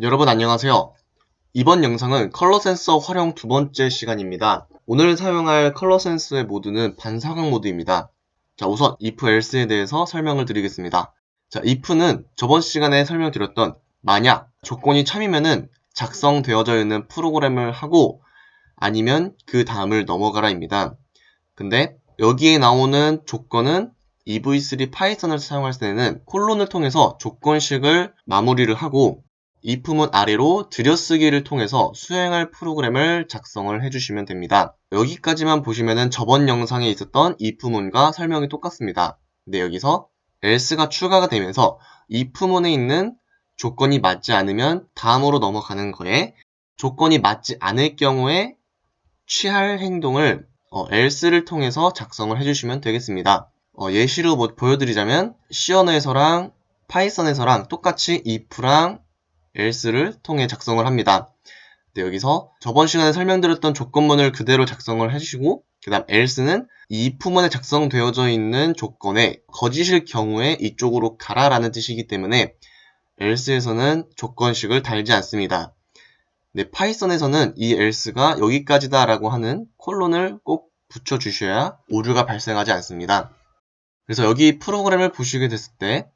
여러분 안녕하세요. 이번 영상은 컬러 센서 활용 두 번째 시간입니다. 오늘 사용할 컬러 센서의 모드는 반사광 모드입니다. 자, 우선 if else에 대해서 설명을 드리겠습니다. 자, if는 저번 시간에 설명드렸던 만약 조건이 참이면은 작성되어져 있는 프로그램을 하고 아니면 그 다음을 넘어가라입니다. 근데 여기에 나오는 조건은 EV3 파이썬을 사용할 때는 콜론을 통해서 조건식을 마무리를 하고 if문 아래로 들여쓰기를 통해서 수행할 프로그램을 작성을 해주시면 됩니다. 여기까지만 보시면은 저번 영상에 있었던 if문과 설명이 똑같습니다. 근데 여기서 else가 추가가 되면서 if문에 있는 조건이 맞지 않으면 다음으로 넘어가는 거에 조건이 맞지 않을 경우에 취할 행동을 어, else를 통해서 작성을 해주시면 되겠습니다. 어, 예시로 뭐 보여드리자면 C 언어에서랑 파이썬에서랑 똑같이 if랑 else를 통해 작성을 합니다. 네, 여기서 저번 시간에 설명드렸던 조건문을 그대로 작성을 해주시고 그 다음 else는 이 if문에 작성되어져 있는 조건에 거짓일 경우에 이쪽으로 가라 라는 뜻이기 때문에 else에서는 조건식을 달지 않습니다. 네, 파이썬에서는 이 else가 여기까지다 라고 하는 콜론을 꼭 붙여주셔야 오류가 발생하지 않습니다. 그래서 여기 프로그램을 보시게 됐을 때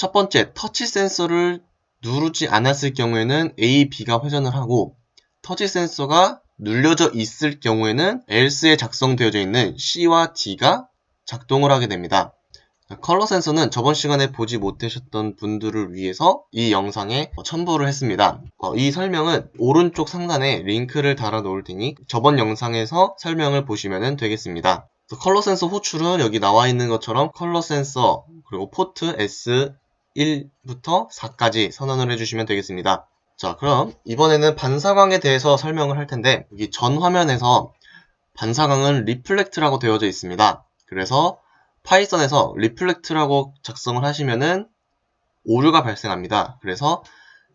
첫 번째 터치 센서를 누르지 않았을 경우에는 A, B가 회전을 하고 터치 센서가 눌려져 있을 경우에는 else에 작성되어져 있는 C와 D가 작동을 하게 됩니다. 컬러 센서는 저번 시간에 보지 못하셨던 분들을 위해서 이 영상에 첨부를 했습니다. 어, 이 설명은 오른쪽 상단에 링크를 달아 놓을 테니 저번 영상에서 설명을 보시면 되겠습니다. 컬러 센서 호출은 여기 나와 있는 것처럼 컬러 센서 그리고 포트 S 1부터 4까지 선언을 해주시면 되겠습니다. 자 그럼 이번에는 반사광에 대해서 설명을 할 텐데 여기 전 화면에서 반사광은 reflect라고 되어져 있습니다. 그래서 파이썬에서 reflect라고 작성을 하시면은 오류가 발생합니다. 그래서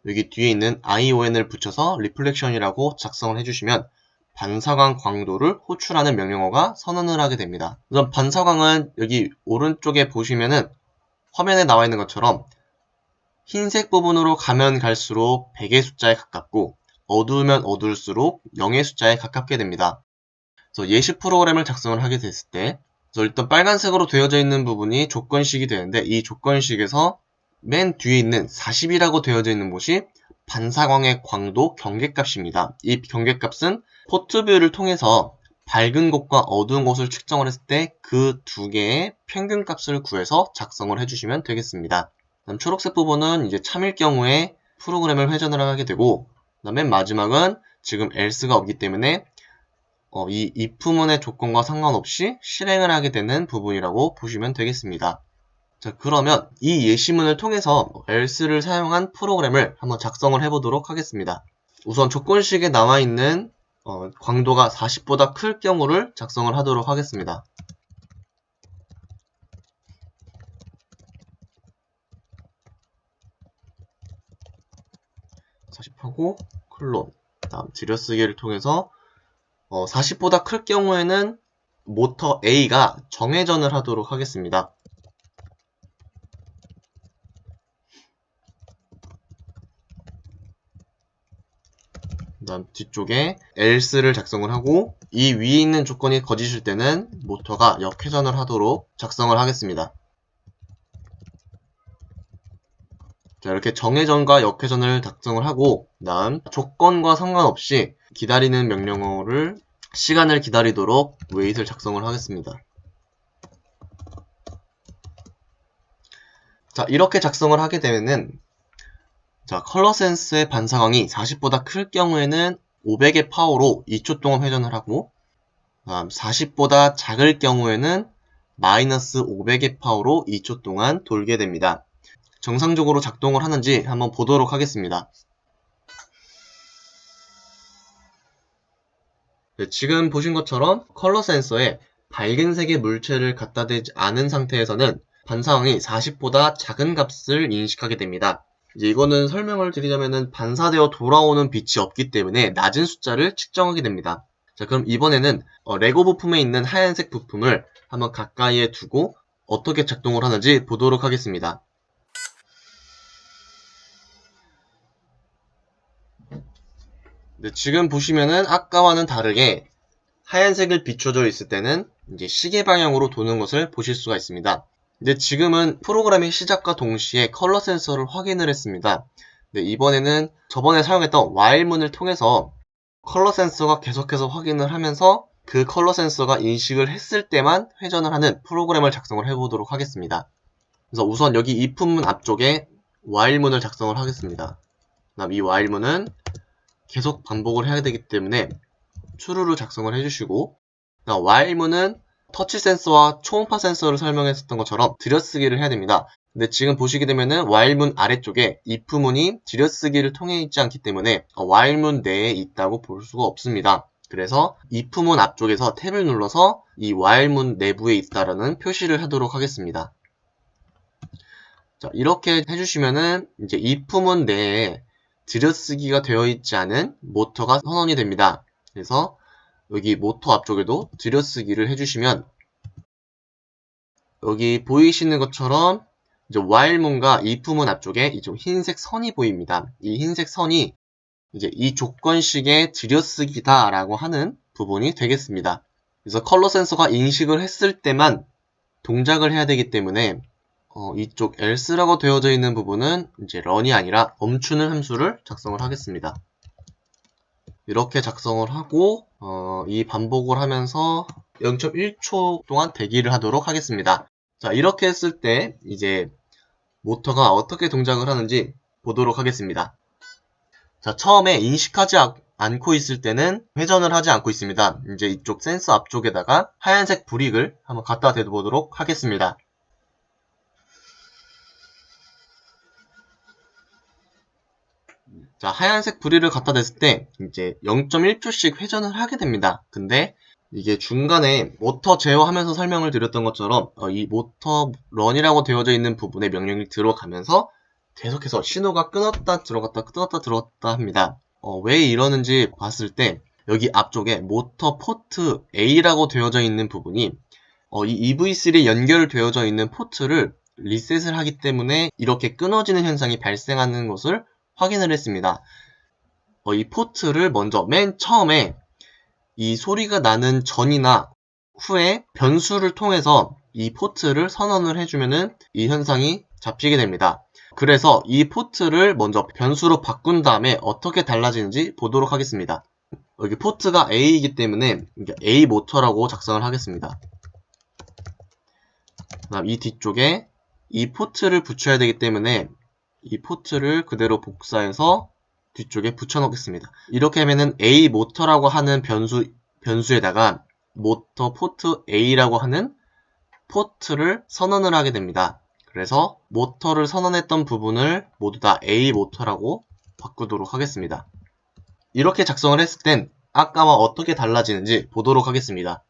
여기 뒤에 있는 ION을 붙여서 reflection이라고 작성을 해주시면 반사광 광도를 호출하는 명령어가 선언을 하게 됩니다. 우선 반사광은 여기 오른쪽에 보시면은 화면에 나와 있는 것처럼 흰색 부분으로 가면 갈수록 100의 숫자에 가깝고 어두우면 어두울수록 0의 숫자에 가깝게 됩니다. 그래서 예시 프로그램을 작성을 하게 됐을 때 일단 빨간색으로 되어져 있는 부분이 조건식이 되는데 이 조건식에서 맨 뒤에 있는 40이라고 되어져 있는 곳이 반사광의 광도 경계값입니다. 이 경계값은 포트뷰를 통해서 밝은 곳과 어두운 곳을 측정을 했을 때 그 두 개의 평균값을 구해서 작성을 해주시면 되겠습니다. 다음 초록색 부분은 이제 참일 경우에 프로그램을 회전을 하게 되고 그 다음 맨 마지막은 지금 else가 없기 때문에 어, 이 if문의 조건과 상관없이 실행을 하게 되는 부분이라고 보시면 되겠습니다. 자 그러면 이 예시문을 통해서 else를 사용한 프로그램을 한번 작성을 해보도록 하겠습니다. 우선 조건식에 나와 있는 어, 광도가 40보다 클 경우를 작성을 하도록 하겠습니다. 40하고 클론 다음 들여쓰기를 통해서 어, 40보다 클 경우에는 모터 A가 정회전을 하도록 하겠습니다. 다음 뒤쪽에 else를 작성을 하고 이 위에 있는 조건이 거짓일 때는 모터가 역회전을 하도록 작성을 하겠습니다. 자, 이렇게 정회전과 역회전을 작성을 하고 다음 조건과 상관없이 기다리는 명령어를 시간을 기다리도록 wait를 작성을 하겠습니다. 자 이렇게 작성을 하게 되면은 자 컬러 센스의 반사광이 40보다 클 경우에는 500의 파워로 2초 동안 회전을 하고 40보다 작을 경우에는 마이너스 500의 파워로 2초 동안 돌게 됩니다. 정상적으로 작동을 하는지 한번 보도록 하겠습니다. 네, 지금 보신 것처럼 컬러 센서에 밝은색의 물체를 갖다 대지 않은 상태에서는 반사광이 40보다 작은 값을 인식하게 됩니다. 이제 이거는 설명을 드리자면은 반사되어 돌아오는 빛이 없기 때문에 낮은 숫자를 측정하게 됩니다. 자 그럼 이번에는 어, 레고 부품에 있는 하얀색 부품을 한번 가까이에 두고 어떻게 작동을 하는지 보도록 하겠습니다. 네, 지금 보시면은 아까와는 다르게 하얀색을 비춰져 있을 때는 이제 시계 방향으로 도는 것을 보실 수가 있습니다. 근데 지금은 프로그램의 시작과 동시에 컬러 센서를 확인을 했습니다. 네, 이번에는 저번에 사용했던 while문을 통해서 컬러 센서가 계속해서 확인을 하면서 그 컬러 센서가 인식을 했을 때만 회전을 하는 프로그램을 작성을 해보도록 하겠습니다. 그래서 우선 여기 if문 앞쪽에 while문을 작성을 하겠습니다. 그다음 이 while문은 계속 반복을 해야 되기 때문에 true를 작성을 해주시고 while문은 터치 센서와 초음파 센서를 설명했었던 것처럼 들여쓰기를 해야 됩니다. 근데 지금 보시게 되면은 while문 아래쪽에 if문이 들여쓰기를 통해 있지 않기 때문에 while문 내에 있다고 볼 수가 없습니다. 그래서 if문 앞쪽에서 탭을 눌러서 이 while문 내부에 있다라는 표시를 하도록 하겠습니다. 자, 이렇게 해주시면은 이제 if문 내에 들여쓰기가 되어 있지 않은 모터가 선언이 됩니다. 그래서 여기 모터 앞쪽에도 들여쓰기를 해주시면 여기 보이시는 것처럼 이제 while문과 if문 앞쪽에 이좀 흰색 선이 보입니다. 이 흰색 선이 이제 이 조건식의 들여쓰기다 라고 하는 부분이 되겠습니다. 그래서 컬러 센서가 인식을 했을 때만 동작을 해야 되기 때문에 어, 이쪽 else라고 되어져 있는 부분은 이제 run이 아니라 멈추는 함수를 작성을 하겠습니다. 이렇게 작성을 하고 어, 이 반복을 하면서 0.1초 동안 대기를 하도록 하겠습니다. 자 이렇게 했을 때 이제 모터가 어떻게 동작을 하는지 보도록 하겠습니다. 자 처음에 인식하지 않고 있을 때는 회전을 하지 않고 있습니다. 이제 이쪽 센서 앞쪽에다가 하얀색 브릭을 한번 갖다 대보도록 하겠습니다. 자, 하얀색 브리를 갖다 댔을 때 이제 0.1초씩 회전을 하게 됩니다. 근데 이게 중간에 모터 제어하면서 설명을 드렸던 것처럼 어, 이 모터 run이라고 되어져 있는 부분에 명령이 들어가면서 계속해서 신호가 끊었다 들어갔다 끊었다 들어갔다 합니다. 어, 왜 이러는지 봤을 때 여기 앞쪽에 모터 포트 A라고 되어져 있는 부분이 어, 이 EV3에 연결되어져 있는 포트를 리셋을 하기 때문에 이렇게 끊어지는 현상이 발생하는 것을 확인을 했습니다. 어, 이 포트를 먼저 맨 처음에 이 소리가 나는 전이나 후에 변수를 통해서 이 포트를 선언을 해주면은 이 현상이 잡히게 됩니다. 그래서 이 포트를 먼저 변수로 바꾼 다음에 어떻게 달라지는지 보도록 하겠습니다. 여기 포트가 A이기 때문에 A 모터라고 작성을 하겠습니다. 그다음 이 뒤쪽에 이 포트를 붙여야 되기 때문에 이 포트를 그대로 복사해서 뒤쪽에 붙여넣겠습니다. 이렇게 하면은 A 모터라고 하는 변수, 변수에다가 모터 포트 A라고 하는 포트를 선언을 하게 됩니다. 그래서 모터를 선언했던 부분을 모두 다 A 모터라고 바꾸도록 하겠습니다. 이렇게 작성을 했을 땐 아까와 어떻게 달라지는지 보도록 하겠습니다.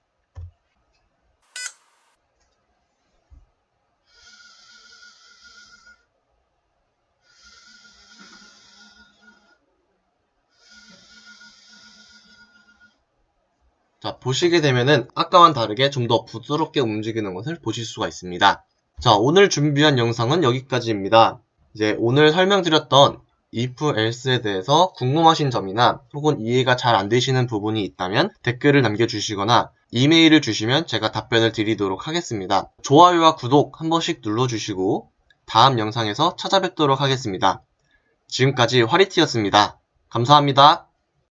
자, 보시게 되면은 아까와는 다르게 좀 더 부드럽게 움직이는 것을 보실 수가 있습니다. 자, 오늘 준비한 영상은 여기까지입니다. 이제 오늘 설명드렸던 if, else에 대해서 궁금하신 점이나 혹은 이해가 잘 안 되시는 부분이 있다면 댓글을 남겨주시거나 이메일을 주시면 제가 답변을 드리도록 하겠습니다. 좋아요와 구독 한 번씩 눌러주시고 다음 영상에서 찾아뵙도록 하겠습니다. 지금까지 화리티였습니다. 감사합니다.